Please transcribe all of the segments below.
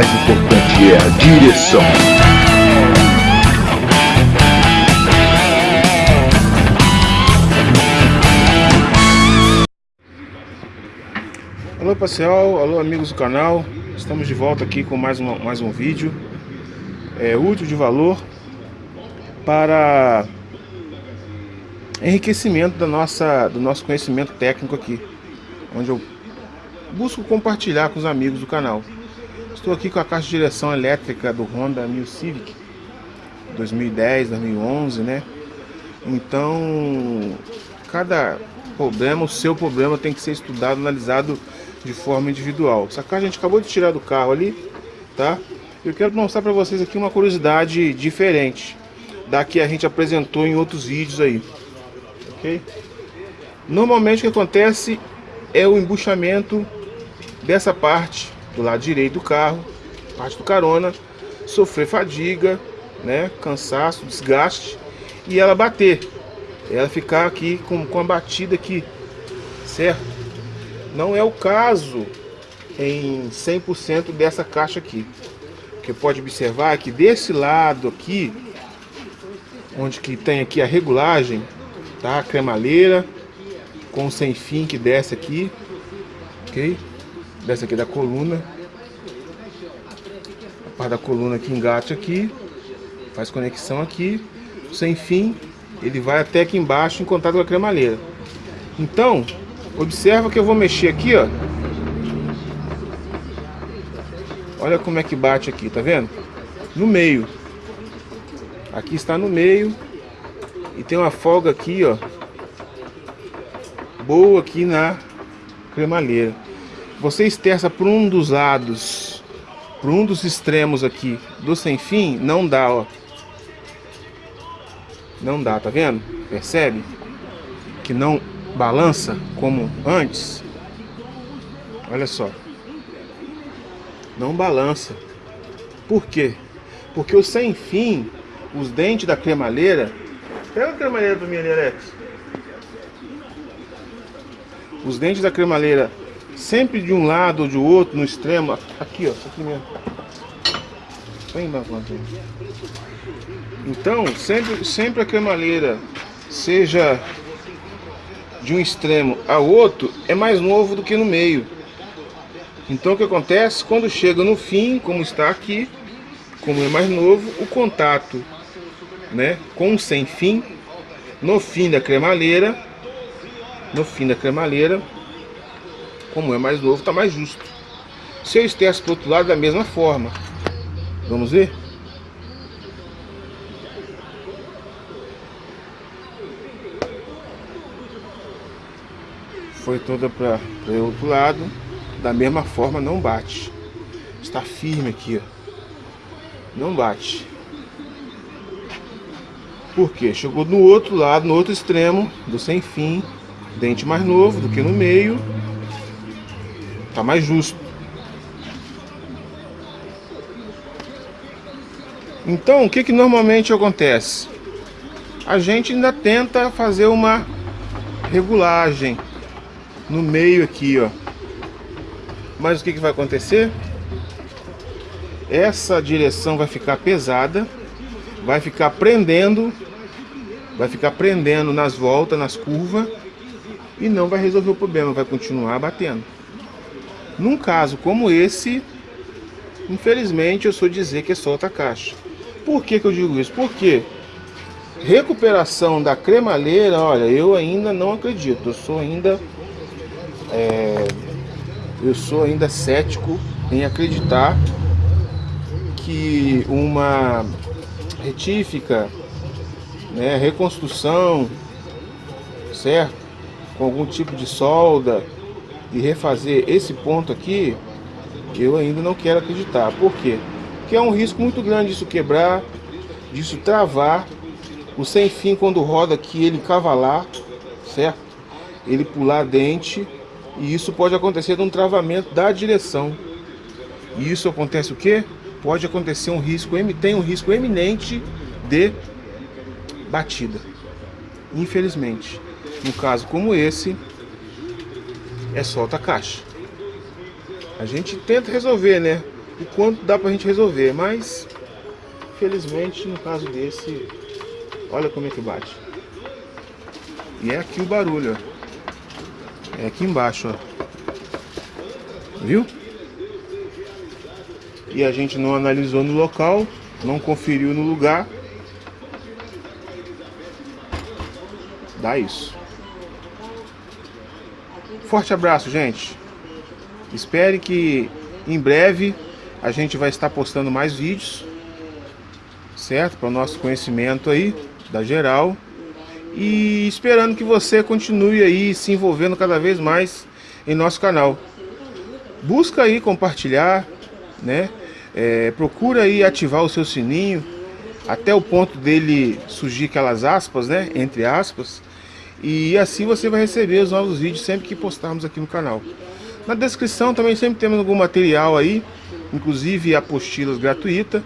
mais importante é a direção. Alô pessoal, alô amigos do canal, estamos de volta aqui com mais, uma, mais um vídeo é, útil de valor para enriquecimento da nossa, do nosso conhecimento técnico aqui, onde eu busco compartilhar com os amigos do canal. Estou aqui com a caixa de direção elétrica do Honda New Civic 2010, 2011, né? Então, cada problema, o seu problema tem que ser estudado, analisado de forma individual. Essa caixa a gente acabou de tirar do carro ali, tá? Eu quero mostrar para vocês aqui uma curiosidade diferente da que a gente apresentou em outros vídeos aí, ok? Normalmente o que acontece é o embuchamento dessa parte do lado direito do carro, parte do carona, sofrer fadiga, né, cansaço, desgaste e ela bater, ela ficar aqui com, com a batida aqui, certo? Não é o caso em 100% dessa caixa aqui. O que pode observar é que desse lado aqui, onde que tem aqui a regulagem, tá? A cremaleira com sem fim que desce aqui, ok? Desce aqui da coluna. A parte da coluna que engate aqui, faz conexão aqui, sem fim, ele vai até aqui embaixo em contato com a cremaleira. Então, Observa que eu vou mexer aqui, ó. Olha como é que bate aqui, tá vendo? No meio. Aqui está no meio. E tem uma folga aqui, ó. Boa aqui na cremalheira. Você esterça por um dos lados, por um dos extremos aqui do sem fim, não dá, ó. Não dá, tá vendo? Percebe? Que não balança como antes, olha só, não balança. Por quê? Porque o sem fim, os dentes da cremalheira, pega a cremalheira para mim ali, Alex. Os dentes da cremalheira, sempre de um lado ou de outro, no extremo, aqui ó, aqui mesmo. Vem Então, sempre, sempre a cremalheira seja de um extremo ao outro é mais novo do que no meio. Então o que acontece? Quando chega no fim, como está aqui, como é mais novo, o contato né, com o sem fim, no fim da cremalheira, no fim da cremalheira, como é mais novo, está mais justo. Se eu esterço para o outro lado, da mesma forma. Vamos ver? foi toda para o outro lado, da mesma forma não bate. Está firme aqui, ó. Não bate. Por quê? Chegou no outro lado, no outro extremo do sem fim, dente mais novo do que no meio. Tá mais justo. Então, o que que normalmente acontece? A gente ainda tenta fazer uma regulagem no meio aqui, ó. Mas o que, que vai acontecer? Essa direção vai ficar pesada, vai ficar prendendo, vai ficar prendendo nas voltas, nas curvas, e não vai resolver o problema, vai continuar batendo. Num caso como esse, infelizmente eu sou dizer que é solta caixa. Por que, que eu digo isso? Porque recuperação da cremalheira, olha, eu ainda não acredito, eu sou ainda é, eu sou ainda cético em acreditar que uma retífica, né, reconstrução, certo? Com algum tipo de solda e refazer esse ponto aqui, eu ainda não quero acreditar. Por quê? Porque é um risco muito grande disso quebrar, disso travar, o sem fim quando roda aqui ele cavalar, certo? Ele pular dente e isso pode acontecer num travamento da direção. E isso acontece o quê? Pode acontecer um risco, tem um risco eminente de batida. Infelizmente. No caso como esse, é solta a caixa. A gente tenta resolver, né? o quanto dá pra gente resolver, mas felizmente no caso desse, olha como é que bate. E é aqui o barulho, ó. É aqui embaixo, ó. Viu? E a gente não analisou no local, não conferiu no lugar. Dá isso. Forte abraço, gente. Espere que em breve a gente vai estar postando mais vídeos, certo? Para o nosso conhecimento aí, da geral. E esperando que você continue aí se envolvendo cada vez mais em nosso canal. Busca aí compartilhar, né? É, procura aí ativar o seu sininho até o ponto dele surgir aquelas aspas, né? Entre aspas. E assim você vai receber os novos vídeos sempre que postarmos aqui no canal. Na descrição também sempre temos algum material aí, inclusive apostilas gratuitas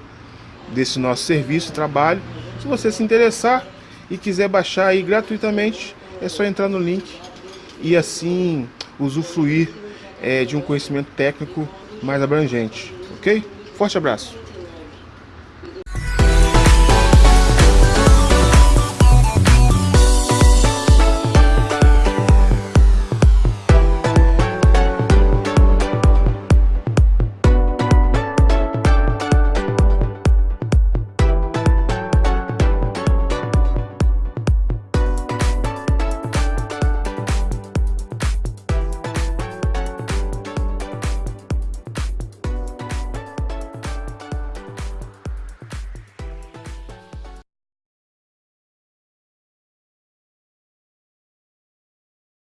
desse nosso serviço trabalho. Se você se interessar e quiser baixar aí gratuitamente, é só entrar no link e assim usufruir é, de um conhecimento técnico mais abrangente, ok? Forte abraço!